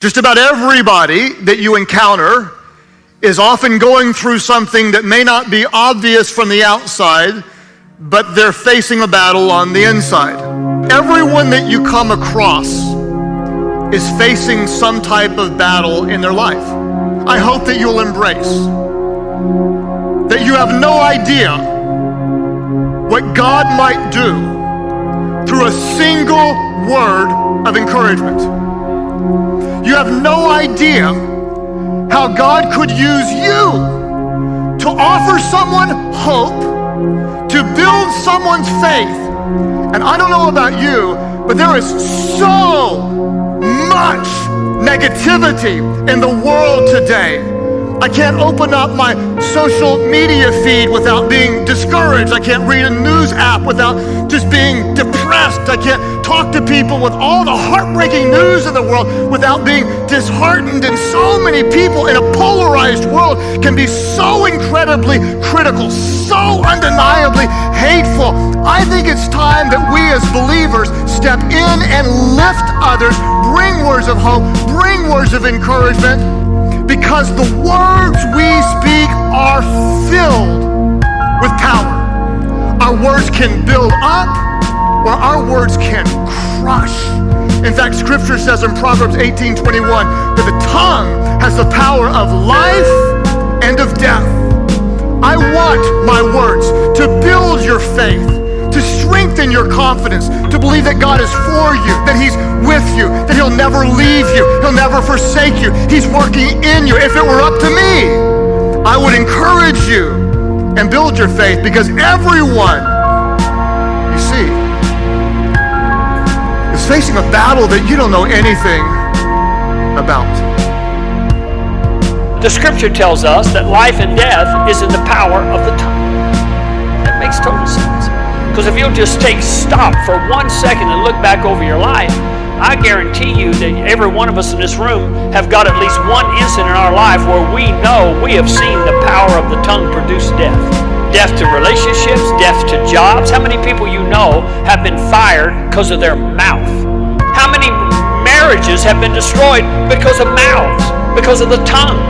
Just about everybody that you encounter is often going through something that may not be obvious from the outside, but they're facing a battle on the inside. Everyone that you come across is facing some type of battle in their life. I hope that you'll embrace that you have no idea what God might do through a single word of encouragement. You have no idea how God could use you to offer someone hope, to build someone's faith. And I don't know about you, but there is so much negativity in the world today. I can't open up my social media feed without being discouraged. I can't read a news app without just being depressed. I can't talk to people with all the heartbreaking news in the world without being disheartened. And so many people in a polarized world can be so incredibly critical, so undeniably hateful. I think it's time that we as believers step in and lift others, bring words of hope, bring words of encouragement because the words we speak are filled with power. Our words can build up, or our words can crush. In fact, Scripture says in Proverbs 18 21 that the tongue has the power of life and of death. I want my words to build your faith to strengthen your confidence, to believe that God is for you, that He's with you, that He'll never leave you, He'll never forsake you. He's working in you. If it were up to me, I would encourage you and build your faith because everyone, you see, is facing a battle that you don't know anything about. The scripture tells us that life and death is in the power of the tongue. That makes total sense. Because if you'll just take stop for one second and look back over your life, I guarantee you that every one of us in this room have got at least one incident in our life where we know we have seen the power of the tongue produce death. Death to relationships, death to jobs. How many people you know have been fired because of their mouth? How many marriages have been destroyed because of mouths, because of the tongue?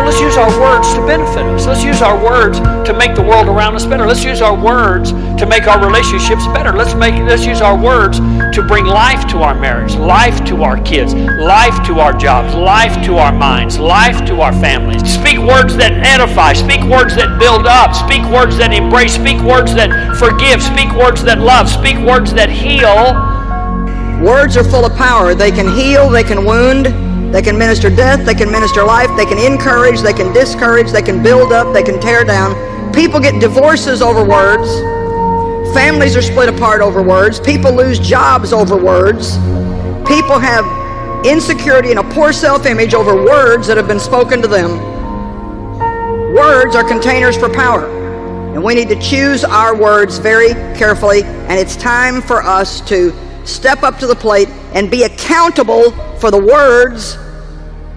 So let's use our words to benefit us. Let's use our words to make the world around us better. Let's use our words to make our relationships better. Let's make let's use our words to bring life to our marriage, life to our kids, life to our jobs, life to our minds, life to our families. Speak words that edify, speak words that build up, speak words that embrace, speak words that forgive, speak words that love, speak words that heal. Words are full of power. They can heal, they can wound, they can minister death, they can minister life, they can encourage, they can discourage, they can build up, they can tear down. People get divorces over words. Families are split apart over words. People lose jobs over words. People have insecurity and a poor self-image over words that have been spoken to them. Words are containers for power. And we need to choose our words very carefully. And it's time for us to step up to the plate and be accountable for the words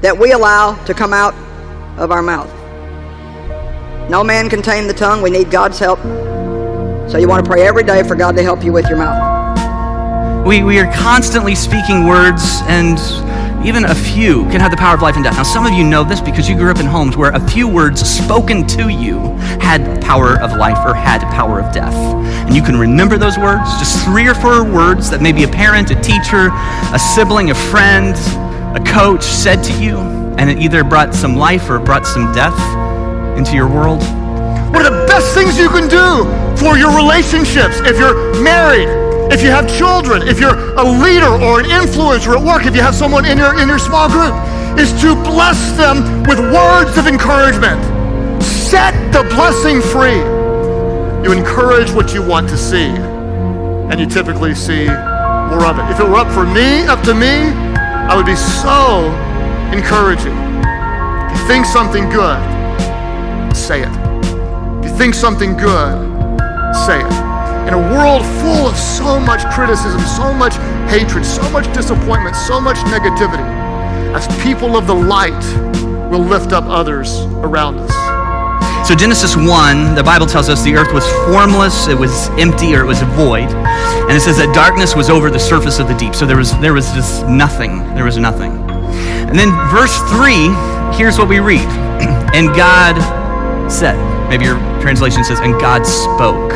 that we allow to come out of our mouth. No man can tame the tongue. We need God's help. So you want to pray every day for God to help you with your mouth. We, we are constantly speaking words, and even a few can have the power of life and death. Now, some of you know this because you grew up in homes where a few words spoken to you had power of life or had power of death. And you can remember those words, just three or four words that maybe a parent, a teacher, a sibling, a friend, a coach said to you, and it either brought some life or brought some death into your world. One of the best things you can do for your relationships, if you're married, if you have children, if you're a leader or an influencer at work, if you have someone in your, in your small group, is to bless them with words of encouragement. Set the blessing free. You encourage what you want to see, and you typically see more of it. If it were up for me, up to me, I would be so encouraging. If you think something good, say it. If you think something good, say it. In a world full of so much criticism, so much hatred, so much disappointment, so much negativity, as people of the light, will lift up others around us. So, Genesis 1, the Bible tells us the earth was formless, it was empty, or it was a void. And it says that darkness was over the surface of the deep. So, there was, there was just nothing. There was nothing. And then verse 3, here's what we read. And God said, maybe your translation says, and God spoke.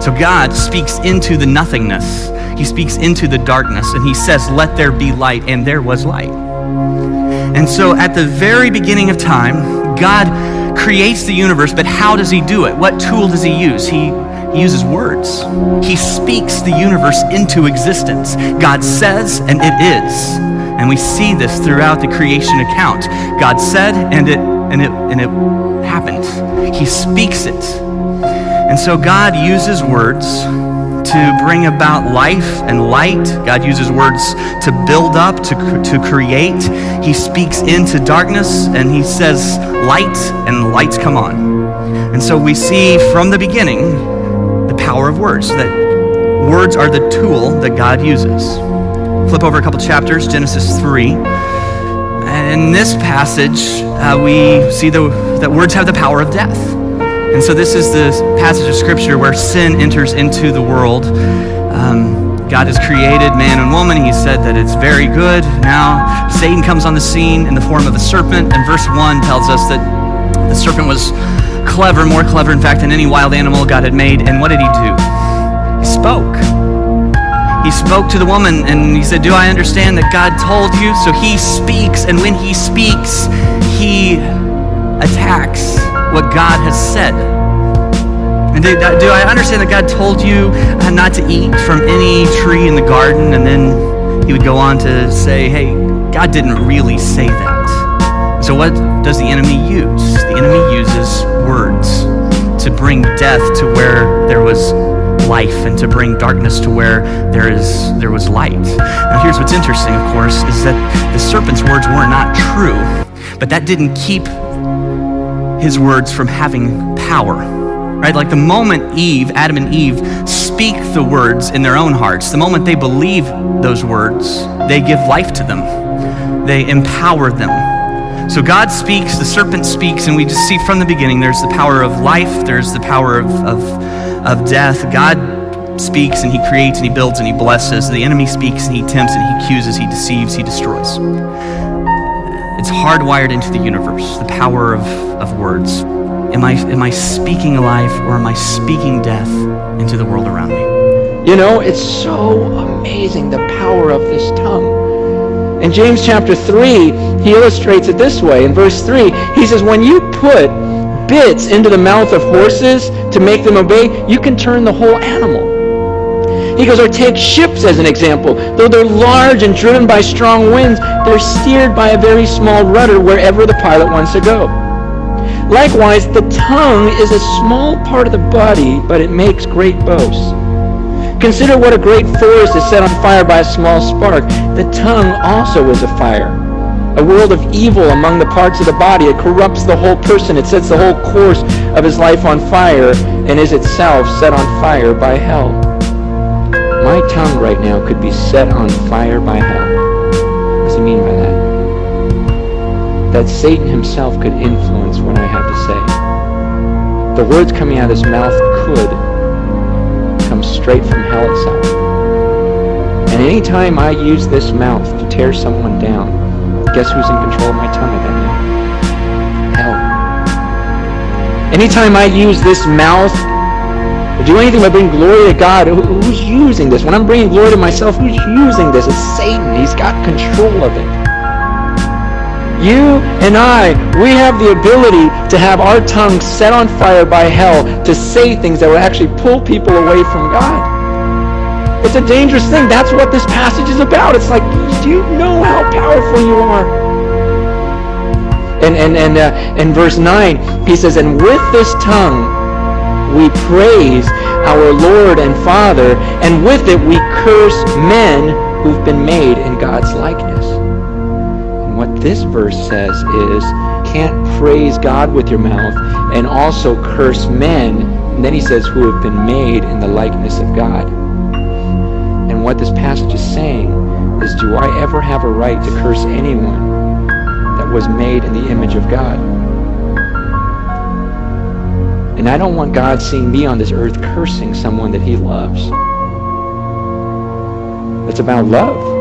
So God speaks into the nothingness. He speaks into the darkness and he says, Let there be light, and there was light. And so at the very beginning of time, God creates the universe, but how does he do it? What tool does he use? He he uses words. He speaks the universe into existence. God says, and it is. And we see this throughout the creation account. God said, and it and it and it happened. He speaks it. And so God uses words to bring about life and light. God uses words to build up, to, to create. He speaks into darkness and he says, light, and lights come on. And so we see from the beginning the power of words, that words are the tool that God uses. Flip over a couple chapters, Genesis 3. And In this passage, uh, we see the, that words have the power of death. And so, this is the passage of Scripture where sin enters into the world. Um, God has created man and woman. He said that it's very good. Now, Satan comes on the scene in the form of a serpent. And verse 1 tells us that the serpent was clever, more clever, in fact, than any wild animal God had made. And what did he do? He spoke. He spoke to the woman and he said, Do I understand that God told you? So he speaks, and when he speaks, he attacks what God has said. And do, do I understand that God told you uh, not to eat from any tree in the garden? And then he would go on to say, Hey, God didn't really say that. So, what does the enemy use? The enemy uses words to bring death to where there was life and to bring darkness to where there is there was light. Now here's what's interesting, of course, is that the serpent's words were not true, but that didn't keep his words from having power. Right? Like the moment Eve, Adam and Eve speak the words in their own hearts, the moment they believe those words, they give life to them. They empower them. So God speaks, the serpent speaks, and we just see from the beginning there's the power of life, there's the power of, of, of death. God speaks and he creates and he builds and he blesses. The enemy speaks and he tempts and he accuses, he deceives, he destroys. It's hardwired into the universe, the power of, of words. Am I, am I speaking life or am I speaking death into the world around me? You know, it's so amazing the power of this tongue. In James chapter 3, he illustrates it this way. In verse 3, he says, When you put bits into the mouth of horses to make them obey, you can turn the whole animal. He goes, or take ships as an example. Though they're large and driven by strong winds, they're steered by a very small rudder wherever the pilot wants to go. Likewise, the tongue is a small part of the body, but it makes great boasts. Consider what a great forest is set on fire by a small spark. The tongue also is a fire, a world of evil among the parts of the body. It corrupts the whole person. It sets the whole course of his life on fire and is itself set on fire by hell. My tongue right now could be set on fire by hell. What does he mean by that? That Satan himself could influence what I have to say. The words coming out of his mouth could come straight from hell itself. And anytime I use this mouth to tear someone down, guess who's in control of my tongue at that moment? Hell. Anytime I use this mouth to do anything but bring glory to God, who's using this? When I'm bringing glory to myself, who's using this? It's Satan. He's got control of it. You and I, we have the ability to have our tongue set on fire by hell to say things that will actually pull people away from God. It's a dangerous thing. That's what this passage is about. It's like, do you know how powerful you are? And and and uh, in verse nine, he says, "And with this tongue we praise our Lord and Father, and with it we curse men who've been made in God's likeness." And what this verse says is, can't praise God with your mouth and also curse men. And then he says, who have been made in the likeness of God. And what this passage is saying is, do I ever have a right to curse anyone that was made in the image of God? And I don't want God seeing me on this earth cursing someone that he loves. It's about love.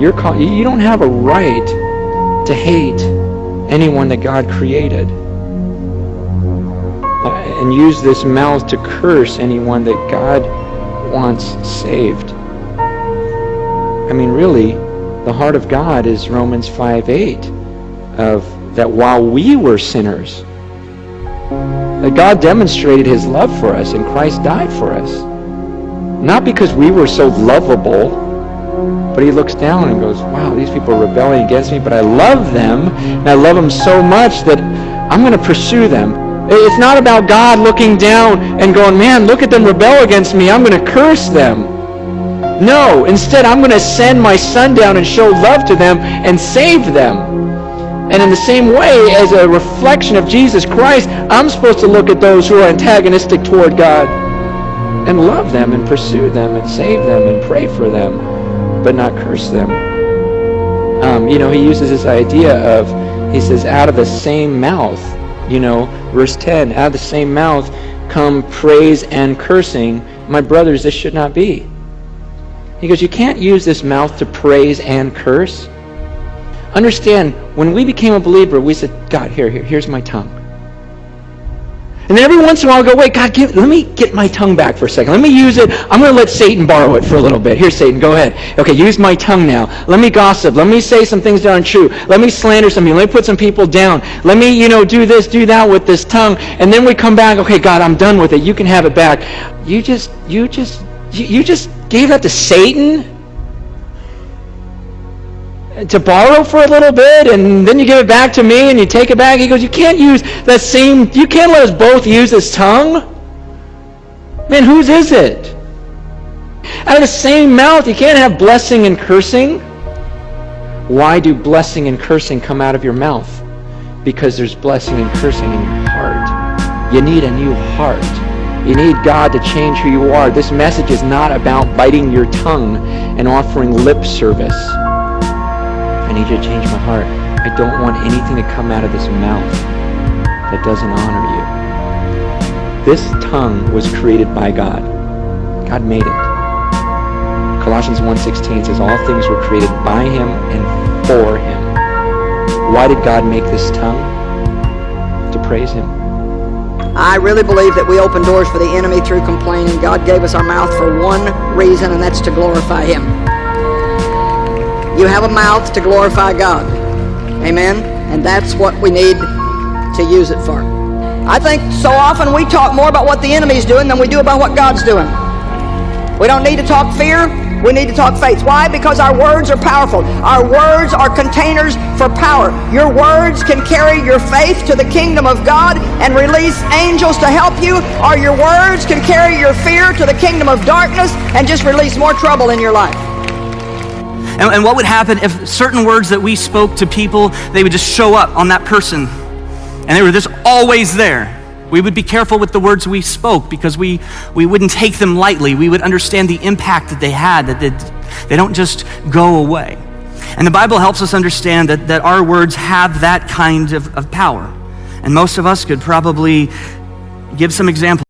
You're you don't have a right to hate anyone that God created. And use this mouth to curse anyone that God wants saved. I mean, really, the heart of God is Romans 5 8 of that while we were sinners, that God demonstrated his love for us and Christ died for us. Not because we were so lovable, but he looks down and goes, wow, these people are rebelling against me, but I love them, and I love them so much that I'm going to pursue them. It's not about God looking down and going, man, look at them rebel against me. I'm going to curse them. No, instead, I'm going to send my son down and show love to them and save them. And in the same way, as a reflection of Jesus Christ, I'm supposed to look at those who are antagonistic toward God and love them and pursue them and save them and pray for them, but not curse them. Um, you know, he uses this idea of, he says, out of the same mouth, you know, verse 10, out of the same mouth come praise and cursing. My brothers, this should not be. He goes, you can't use this mouth to praise and curse. Understand, when we became a believer, we said, God, here, here, here's my tongue. And every once in a while, I go, wait, God, give, let me get my tongue back for a second. Let me use it. I'm going to let Satan borrow it for a little bit. Here, Satan, go ahead. Okay, use my tongue now. Let me gossip. Let me say some things that aren't true. Let me slander some people. Let me put some people down. Let me, you know, do this, do that with this tongue. And then we come back, okay, God, I'm done with it. You can have it back. You just, you just, you, you just gave that to Satan? To borrow for a little bit and then you give it back to me and you take it back. He goes, you can't use that same, you can't let us both use this tongue. Man, whose is it? Out of the same mouth, you can't have blessing and cursing. Why do blessing and cursing come out of your mouth? Because there's blessing and cursing in your heart. You need a new heart. You need God to change who you are. This message is not about biting your tongue and offering lip service. I need you to change my heart. I don't want anything to come out of this mouth that doesn't honor you. This tongue was created by God. God made it. Colossians 1.16 says, All things were created by him and for him. Why did God make this tongue? To praise him. I really believe that we open doors for the enemy through complaining. God gave us our mouth for one reason, and that's to glorify him. You have a mouth to glorify God. Amen? And that's what we need to use it for. I think so often we talk more about what the enemy's doing than we do about what God's doing. We don't need to talk fear. We need to talk faith. Why? Because our words are powerful. Our words are containers for power. Your words can carry your faith to the kingdom of God and release angels to help you, or your words can carry your fear to the kingdom of darkness and just release more trouble in your life. And, and what would happen if certain words that we spoke to people, they would just show up on that person and they were just always there? We would be careful with the words we spoke because we, we wouldn't take them lightly. We would understand the impact that they had, that they, they don't just go away. And the Bible helps us understand that, that our words have that kind of, of power. And most of us could probably give some examples.